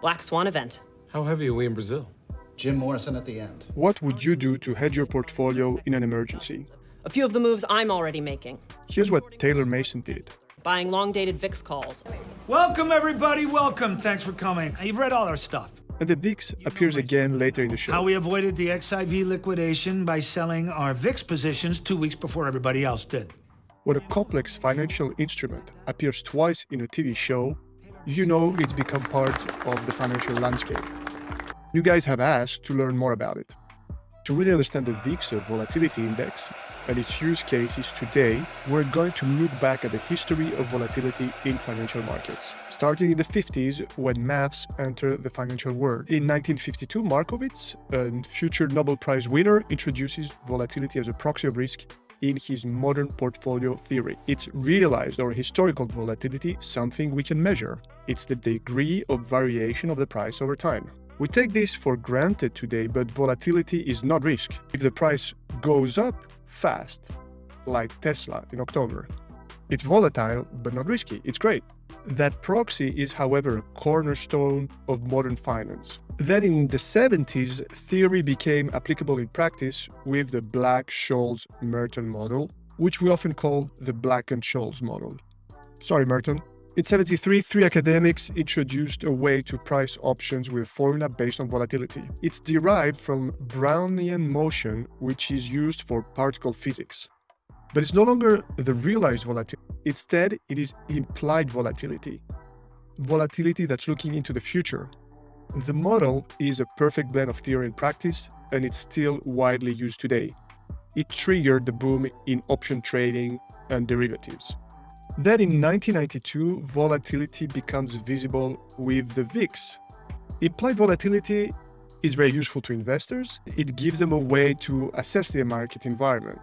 Black Swan event. How heavy are we in Brazil? Jim Morrison at the end. What would you do to hedge your portfolio in an emergency? A few of the moves I'm already making. Here's what Taylor Mason did. Buying long-dated VIX calls. Welcome, everybody. Welcome. Thanks for coming. You've read all our stuff. And the VIX appears again later in the show. How we avoided the XIV liquidation by selling our VIX positions two weeks before everybody else did. When a complex financial instrument appears twice in a TV show, you know it's become part of the financial landscape. You guys have asked to learn more about it. To really understand the VIX volatility index and its use cases today, we're going to look back at the history of volatility in financial markets. Starting in the 50s, when maths entered the financial world. In 1952, Markowitz, a future Nobel Prize winner, introduces volatility as a proxy of risk in his modern portfolio theory. It's realized or historical volatility, something we can measure. It's the degree of variation of the price over time. We take this for granted today, but volatility is not risk. If the price goes up fast, like Tesla in October, it's volatile, but not risky. It's great. That proxy is, however, a cornerstone of modern finance. Then in the 70s, theory became applicable in practice with the Black-Scholes-Merton model, which we often call the Black and Scholes model. Sorry, Merton, in 73, three academics introduced a way to price options with a formula based on volatility. It's derived from Brownian motion, which is used for particle physics. But it's no longer the realized volatility. Instead, it is implied volatility. Volatility that's looking into the future. The model is a perfect blend of theory and practice, and it's still widely used today. It triggered the boom in option trading and derivatives. Then in 1992, volatility becomes visible with the VIX. Implied volatility is very useful to investors. It gives them a way to assess their market environment.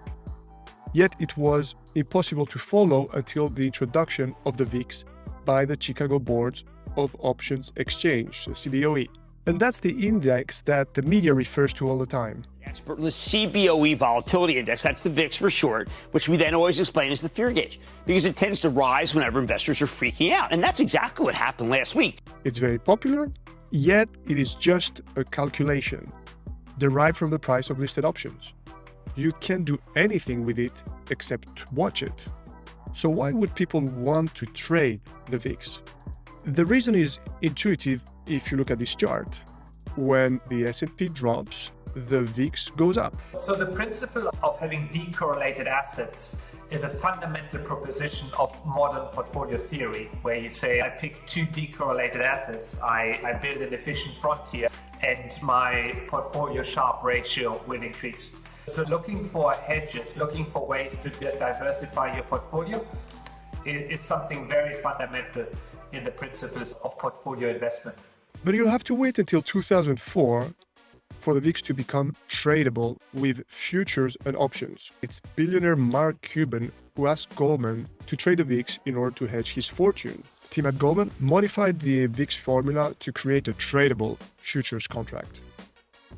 Yet it was impossible to follow until the introduction of the VIX by the Chicago Boards of Options Exchange, the CBOE. And that's the index that the media refers to all the time. Expert in the CBOE Volatility Index, that's the VIX for short, which we then always explain as the fear gauge, because it tends to rise whenever investors are freaking out. And that's exactly what happened last week. It's very popular, yet it is just a calculation derived from the price of listed options. You can't do anything with it except watch it. So why would people want to trade the VIX? The reason is intuitive if you look at this chart. When the S&P drops, the VIX goes up. So the principle of having decorrelated assets is a fundamental proposition of modern portfolio theory, where you say, I pick two decorrelated assets, I, I build an efficient frontier, and my portfolio Sharpe ratio will increase. So looking for hedges, looking for ways to diversify your portfolio is something very fundamental in the principles of portfolio investment. But you'll have to wait until 2004 for the VIX to become tradable with futures and options. It's billionaire Mark Cuban who asked Goldman to trade the VIX in order to hedge his fortune. Team at Goldman modified the VIX formula to create a tradable futures contract.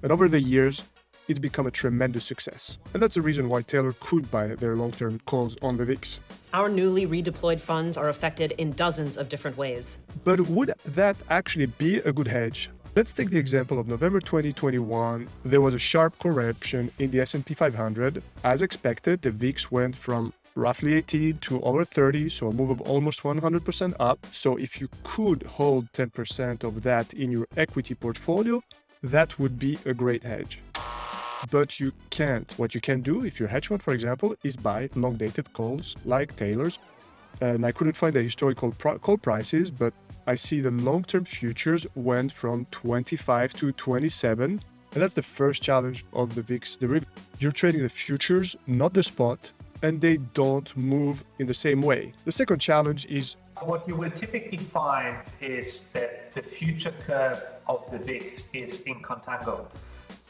And over the years, it's become a tremendous success. And that's the reason why Taylor could buy their long-term calls on the VIX. Our newly redeployed funds are affected in dozens of different ways. But would that actually be a good hedge? Let's take the example of November 2021. There was a sharp correction in the S&P 500. As expected, the VIX went from roughly 18 to over 30, so a move of almost 100% up. So if you could hold 10% of that in your equity portfolio, that would be a great hedge but you can't. What you can do if you're hedge fund, for example, is buy long-dated calls like Taylor's. And I couldn't find the historical call prices, but I see the long-term futures went from 25 to 27. And that's the first challenge of the VIX derivative. You're trading the futures, not the spot, and they don't move in the same way. The second challenge is what you will typically find is that the future curve of the VIX is in contango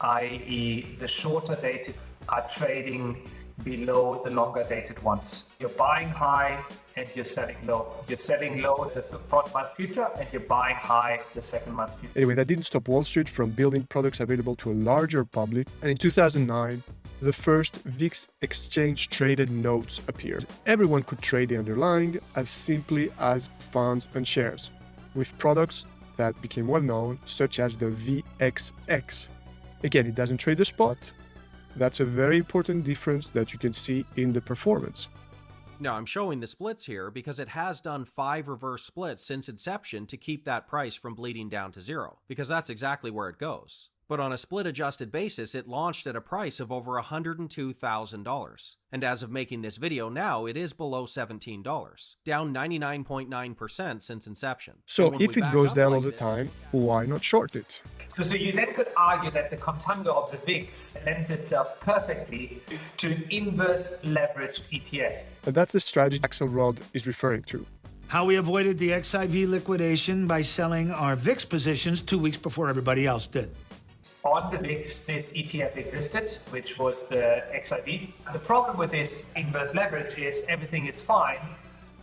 i.e. the shorter dated are trading below the longer dated ones. You're buying high and you're selling low. You're selling low the front month future and you're buying high the second month future. Anyway, that didn't stop Wall Street from building products available to a larger public. And in 2009, the first VIX exchange traded notes appeared. Everyone could trade the underlying as simply as funds and shares, with products that became well known, such as the VXX. Again, it doesn't trade the spot. That's a very important difference that you can see in the performance. Now, I'm showing the splits here because it has done five reverse splits since inception to keep that price from bleeding down to zero, because that's exactly where it goes. But on a split adjusted basis, it launched at a price of over $102,000. And as of making this video now, it is below $17, down 99.9% since inception. So And if it goes down like all the this- time, why not short it? So, so you then could argue that the contango of the VIX lends itself perfectly to an inverse leveraged ETF. And that's the strategy Axelrod is referring to. How we avoided the XIV liquidation by selling our VIX positions two weeks before everybody else did. On the VIX, this ETF existed, which was the XIV. The problem with this inverse leverage is everything is fine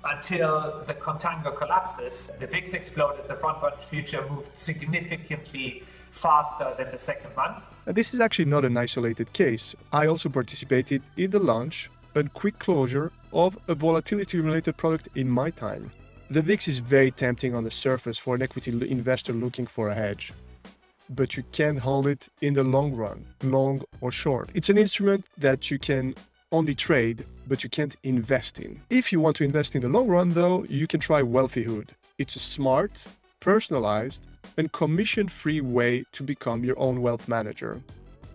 until the contango collapses. The VIX exploded, the front run future moved significantly faster than the second month. And this is actually not an isolated case. I also participated in the launch and quick closure of a volatility related product in my time. The VIX is very tempting on the surface for an equity investor looking for a hedge. But you can't hold it in the long run, long or short. It's an instrument that you can only trade, but you can't invest in. If you want to invest in the long run, though, you can try Wealthyhood. It's a smart, personalized, and commission free way to become your own wealth manager.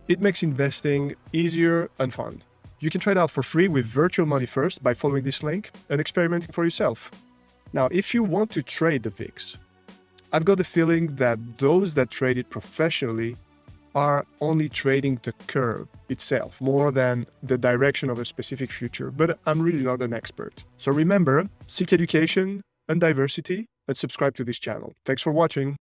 It makes investing easier and fun. You can try it out for free with virtual money first by following this link and experimenting for yourself. Now, if you want to trade the VIX, I've got the feeling that those that trade it professionally are only trading the curve itself more than the direction of a specific future, but I'm really not an expert. So remember, seek education and diversity and subscribe to this channel. Thanks for watching.